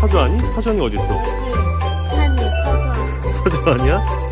파주 아니? 파주 아니 어딨어? 네, 파주 아니야?